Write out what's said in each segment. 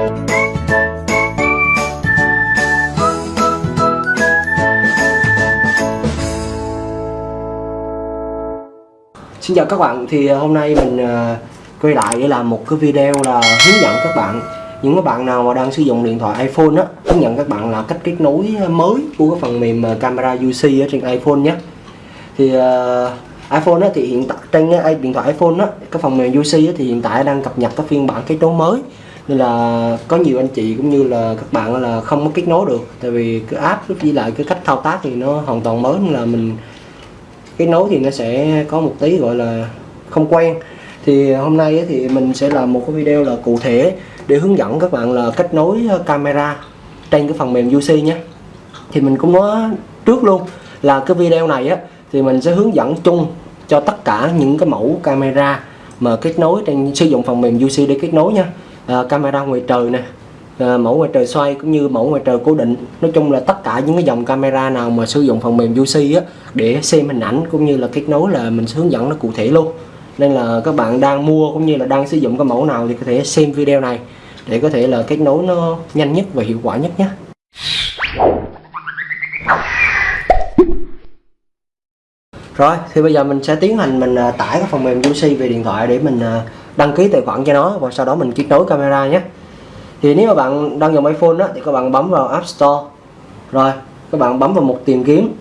Xin chào các bạn, thì à, hôm nay mình à, quay lại để làm một cái video là hướng dẫn các bạn. Những các bạn nào mà đang sử dụng điện thoại iPhone á hướng dẫn các bạn là cách kết nối mới của cái phần mềm à, camera UC ở trên iPhone nhé. Thì uh, iPhone á, thì hiện tại trên cái điện thoại iPhone á cái phần mềm UC á, thì hiện tại đang cập nhật cái phiên bản kết nối mới nên là có nhiều anh chị cũng như là các bạn là không có kết nối được. Tại vì cái app với lại cái cách thao tác thì nó hoàn toàn mới, nên là mình kết nối thì nó sẽ có một tí gọi là không quen. Thì hôm nay thì mình sẽ làm một cái video là cụ thể để hướng dẫn các bạn là kết nối ờ, camera trên cái phần mềm UC nhé. Thì mình cũng nói trước luôn là cái video này á thì mình sẽ hướng dẫn chung cho tất cả những cái mẫu camera mà kết nối trên, sử dụng phần mềm UC để kết nối nha à, camera ngoài trời nè. À, mẫu ngoài trời xoay cũng như mẫu ngoài trời cố định. Nói chung là tất cả những cái dòng camera nào mà sử dụng phần mềm UC á để xem hình ảnh cũng như là kết nối là mình hướng dẫn nó cụ thể luôn. Nên là các bạn đang mua cũng như là đang sử dụng cái mẫu nào thì có thể xem video này để có thể là kết nối nó nhanh nhất và hiệu quả nhất nhé. Rồi thì bây giờ mình sẽ tiến hành mình à, tải cái phần mềm UC về điện thoại để mình à, đăng ký tài khoản cho nó và sau đó mình kết nối camera nhé. Thì nếu mà bạn đang dùng iPhone đó, thì các bạn bấm vào App Store. Rồi các bạn bấm vào một tìm kiếm.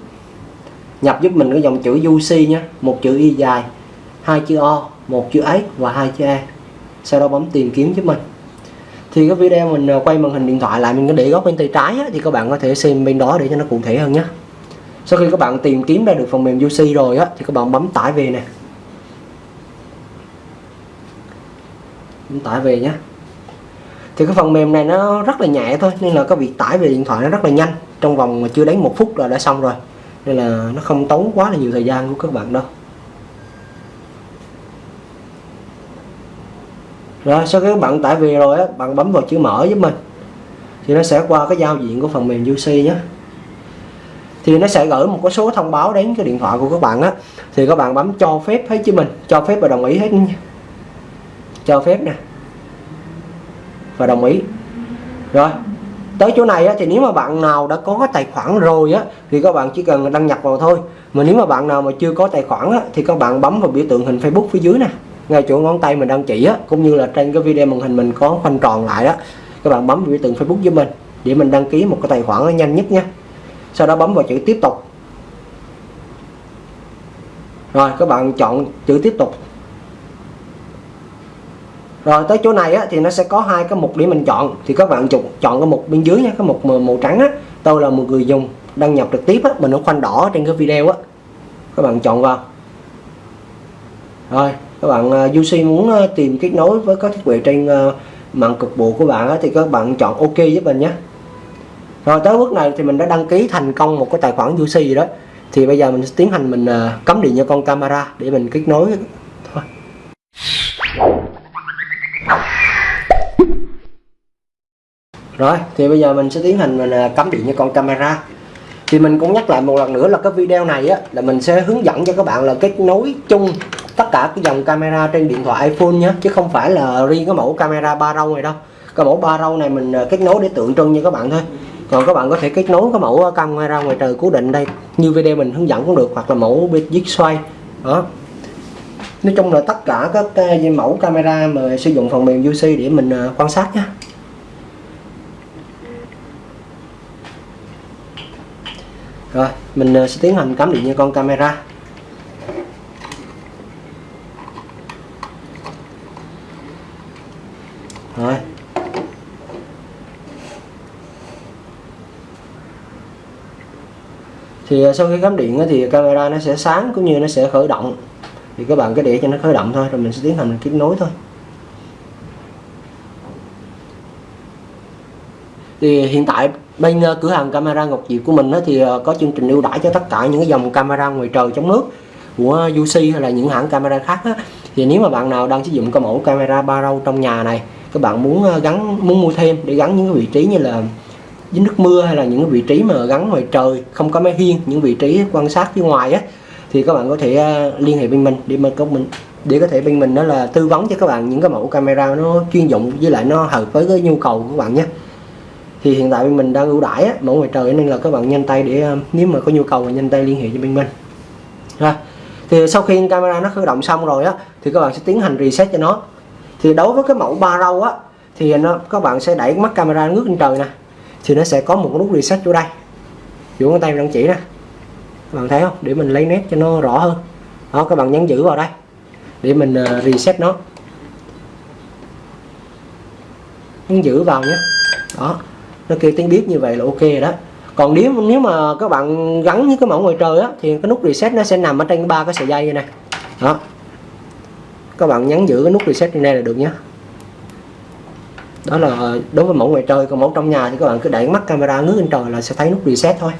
Nhập giúp mình cái dòng chữ UC nhé một chữ Y dài hai chữ O một chữ S và hai chữ E. Sau đó bấm tìm kiếm giúp mình. Thì cái video mình à, quay màn hình điện thoại lại mình có để góc bên tay trái á, thì các bạn có thể xem bên đó để cho nó cụ thể hơn nhé. Sau khi các bạn tìm kiếm ra được phần mềm UC rồi á thì các bạn bấm tải về nè. Tải về nhé thì cái phần mềm này nó rất là nhẹ thôi, nên là cái việc tải về điện thoại nó rất là nhanh. Trong vòng mà chưa đến một phút là đã xong rồi. Nên là nó không tốn quá là nhiều thời gian của các bạn đâu. Rồi, sau khi các bạn tải về rồi á, bạn bấm vào chữ mở giúp mình. Thì nó sẽ qua cái giao diện của phần mềm UC nhé thì nó sẽ gửi một cái số thông báo đến cái điện thoại của các bạn á. Thì các bạn bấm cho phép hết chứ mình, cho phép và đồng ý hết nha cho phép nè. Và đồng ý. Rồi tới chỗ này á, thì nếu mà bạn nào đã có tài khoản rồi á thì các bạn chỉ cần đăng nhập vào thôi. Mà nếu mà bạn nào mà chưa có tài khoản á, thì các bạn bấm vào biểu tượng hình Facebook phía dưới nè ngay chỗ ngón tay mình đang chỉ á cũng như là trên cái video màn hình mình có khoanh tròn lại đó. Các bạn bấm biểu tượng Facebook với mình để mình đăng ký một cái tài khoản nhanh nhất nha. Sau đó bấm vào chữ tiếp tục. Rồi các bạn chọn chữ tiếp tục rồi tới chỗ này á, thì nó sẽ có hai cái mục để mình chọn. Thì các bạn chọn chọn cái mục bên dưới nha cái mục màu trắng á. Tôi là một người dùng đăng nhập trực tiếp á mình nó khoanh đỏ trên cái video á. Các bạn chọn vào. Rồi các bạn à, UC muốn à, tìm kết nối với các thiết bị trên à, mạng cục bộ của bạn á, thì các bạn chọn OK giúp mình nhé. Rồi tới bước này thì mình đã đăng ký thành công một cái tài khoản UC gì đó. Thì bây giờ mình sẽ tiến hành mình cắm điện cho con camera để mình kết nối rồi, thì bây giờ mình sẽ tiến hành mình à, cắm điện cho con camera. Thì mình cũng nhắc lại một lần nữa là cái video này á, là mình sẽ hướng dẫn cho các bạn là kết nối chung tất cả cái dòng camera trên điện thoại iPhone nhé chứ không phải là riêng cái mẫu camera ba râu này đâu. Cái mẫu ba râu này mình à, kết nối để tượng trưng như các bạn thôi. Còn các bạn có thể kết nối cái mẫu à, camera ngoài trời cố định đây. Như video mình hướng dẫn cũng được, hoặc là mẫu bit xoay. Đó. Nói chung là tất cả các mẫu camera mà sử dụng phần mềm UC để mình quan sát nhé rồi mình ờ, sẽ tiến hành cắm điện cho con camera. Rồi. Thì ờ, sau khi cắm điện thì camera nó sẽ sáng cũng như nó sẽ khởi động. Thì các bạn cứ để cho nó khởi động thôi, rồi mình sẽ tiến hành kết nối thôi. Thì hiện tại bên ờ, cửa hàng camera Ngọc Diệp của mình thì ờ, có chương trình ưu đãi cho tất cả những cái dòng camera ngoài trời chống nước, của UC hay là những hãng camera khác á. thì nếu mà bạn nào đang sử dụng cái mẫu camera ba râu trong nhà này, các bạn muốn ờ, gắn, muốn mua thêm để gắn những cái vị trí như là dính nước mưa hay là những cái vị trí mà gắn ngoài trời, không có máy hiên, những vị trí quan sát phía ngoài á, thì các bạn có thể liên hệ bên mình để mà có mình, để có thể bên mình đó là tư vấn cho các bạn những cái mẫu camera nó chuyên dụng với lại nó hợp với cái nhu cầu của các bạn nhé thì hiện tại bên mình đang ưu đãi á, mẫu ngoài trời nên là các bạn nhanh tay để ờ, nếu mà có nhu cầu thì nhanh tay liên hệ cho bên mình. Rồi thì sau khi camera nó khởi động xong rồi á thì các bạn sẽ tiến hành reset cho nó. Thì đối với cái mẫu ba râu á thì nó các bạn sẽ đẩy mắt camera ngước lên trời nè thì nó sẽ có một nút reset chỗ đây. Chỗ ngón tay đang chỉ nè. Các bạn thấy không? Để mình lấy nét cho nó rõ hơn. Đó các bạn nhấn giữ vào đây để mình ờ, reset nó. Nhấn giữ vào nhé. Đó nó kêu tiếng biết như vậy là ok rồi đó. Còn nếu nếu mà các bạn gắn với cái mẫu ngoài trời á, thì cái nút reset nó sẽ nằm ở trên ba cái sợi dây như này. Đó. Các bạn nhấn giữ cái nút reset trên đây là được nhé. Đó là đối với mẫu ngoài trời, còn mẫu trong nhà thì các bạn cứ đẩy mắt camera ngước lên trời là sẽ thấy nút reset thôi.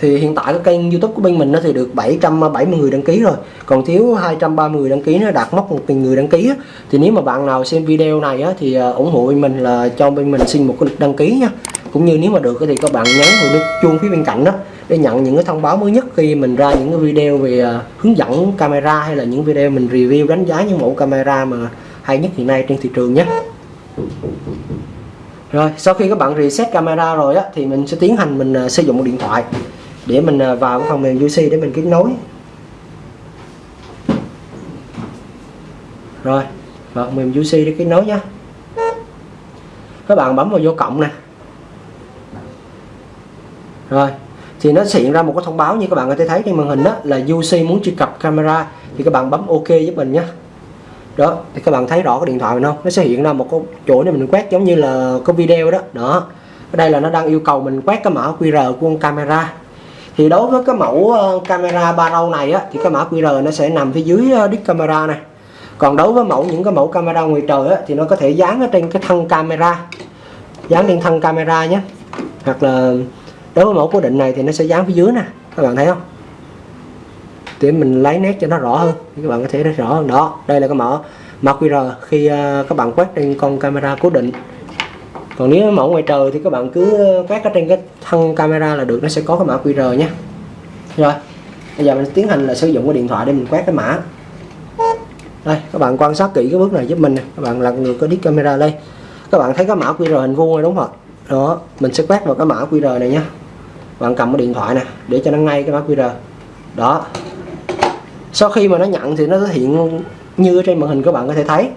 Thì hiện tại cái kênh youtube của bên mình nó thì được 770 người đăng ký rồi. Còn thiếu 230 người đăng ký nó đạt mốc 1.000 người đăng ký á. thì nếu mà bạn nào xem video này á, thì à, ủng hộ bên mình là cho bên mình xin một cái đăng ký nha. Cũng như nếu mà được thì các bạn nhấn vào nút chuông phía bên cạnh đó để nhận những cái thông báo mới nhất khi mình ra những cái video về à, hướng dẫn camera hay là những video mình review đánh giá những mẫu camera mà hay nhất hiện nay trên thị trường nhé. Rồi sau khi các bạn reset camera rồi á thì mình sẽ tiến hành mình à, sử dụng một điện thoại để mình à, vào cái phần mềm UC để mình kết nối. Rồi, vào phần mềm UC để kết nối nhé các bạn bấm vào vô cộng nè. Rồi, thì nó hiện ra một cái thông báo như các bạn có thể thấy trên màn hình đó, là UC muốn truy cập camera, thì các bạn bấm OK giúp mình nhé đó, thì các bạn thấy rõ cái điện thoại mình không? Nó sẽ hiện ra một cái chỗ để mình quét giống như là có video đó. Đó, ở đây là nó đang yêu cầu mình quét cái mã QR của con camera thì đối với cái mẫu ờ, camera ba râu này á, thì cái mã QR nó sẽ nằm phía dưới ờ, đít camera này. Còn đối với mẫu những cái mẫu camera ngoài trời á, thì nó có thể dán ở trên cái thân camera. Dán lên thân camera nhé. Hoặc là đối với mẫu cố định này thì nó sẽ dán phía dưới nè. Các bạn thấy không? Để mình lấy nét cho nó rõ hơn các bạn có thể thấy rõ hơn. Đó đây là cái mã mã QR khi ờ, các bạn quét trên con camera cố định còn nếu mẫu ngoài trời thì các bạn cứ ờ, quét ở trên cái thân camera là được, nó sẽ có cái mã QR nhé rồi, bây giờ mình tiến hành là sử dụng cái điện thoại để mình quét cái mã. Đây, các bạn quan sát kỹ cái bước này giúp mình các bạn lật ngược cái đít camera lên. Các bạn thấy cái mã QR hình vuông này đúng không đó, mình sẽ quét vào cái mã QR này nhé bạn cầm cái điện thoại nè, để cho nó ngay cái mã QR. Đó. Sau khi mà nó nhận thì nó hiện như trên màn hình các bạn có thể thấy.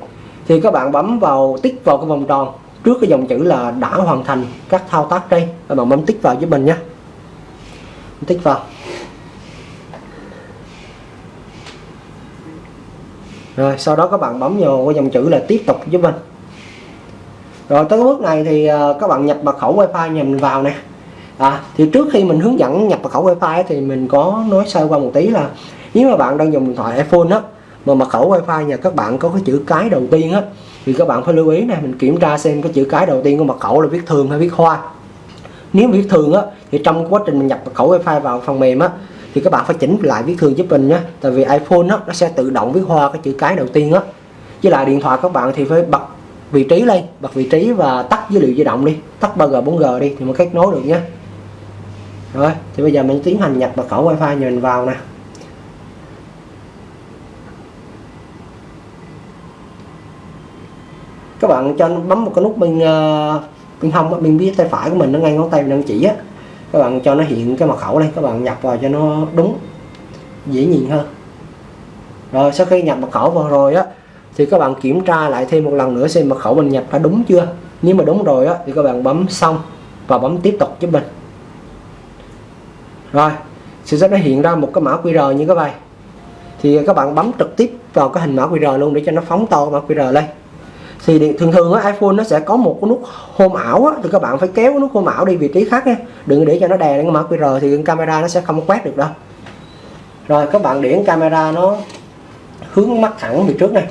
Thì các bạn bấm vào, tích vào cái vòng tròn trước cái dòng chữ là đã hoàn thành các thao tác đây các bạn bấm tích vào giúp mình nhé. Tích vào. Rồi sau đó các bạn bấm vào cái dòng chữ là tiếp tục giúp mình. Rồi tới bước này thì à, các bạn nhập mật khẩu wifi nhà mình vào nè. À, thì trước khi mình hướng dẫn nhập mật khẩu wifi thì mình có nói sơ qua một tí là nếu mà bạn đang dùng điện thoại iphone á mà mật khẩu wifi nhà các bạn có cái chữ cái đầu tiên á thì các bạn phải lưu ý này mình kiểm tra xem cái chữ cái đầu tiên của mật khẩu là viết thường hay viết hoa. Nếu viết thường á, thì trong quá trình mình nhập mật khẩu wifi vào phần mềm á, thì các bạn phải chỉnh lại viết thường giúp mình nhé. Tại vì iPhone á, nó sẽ tự động viết hoa cái chữ cái đầu tiên á. Với lại điện thoại các bạn thì phải bật vị trí lên, bật vị trí và tắt dữ liệu di động đi. Tắt 3G 4G đi, thì mới kết nối được nhé. Rồi, thì bây giờ mình tiến hành nhập mật khẩu wifi nhà mình vào nè. Các bạn cho bấm một cái nút bên uh, bên hông bên phía tay phải của mình nó ngay ngón tay mình đang chỉ á. Các bạn cho nó hiện cái mật khẩu đây các bạn nhập vào cho nó đúng dễ nhìn hơn. Rồi sau khi nhập mật khẩu vào rồi á thì các bạn kiểm tra lại thêm một lần nữa xem mật khẩu mình nhập đã đúng chưa? Nếu mà đúng rồi á thì các bạn bấm xong và bấm tiếp tục giúp mình. Rồi sẽ sẽ nó hiện ra một cái mã QR như các vậy thì các bạn bấm trực tiếp vào cái hình mã QR luôn để cho nó phóng to mã QR lên thì thường thường á iPhone nó sẽ có một cái nút home ảo á, thì các bạn phải kéo cái nút home ảo đi vị trí khác nha. Đừng để cho nó đè lên mã QR thì camera nó sẽ không quét được đâu. Rồi các bạn điển camera nó hướng mắt thẳng về trước này.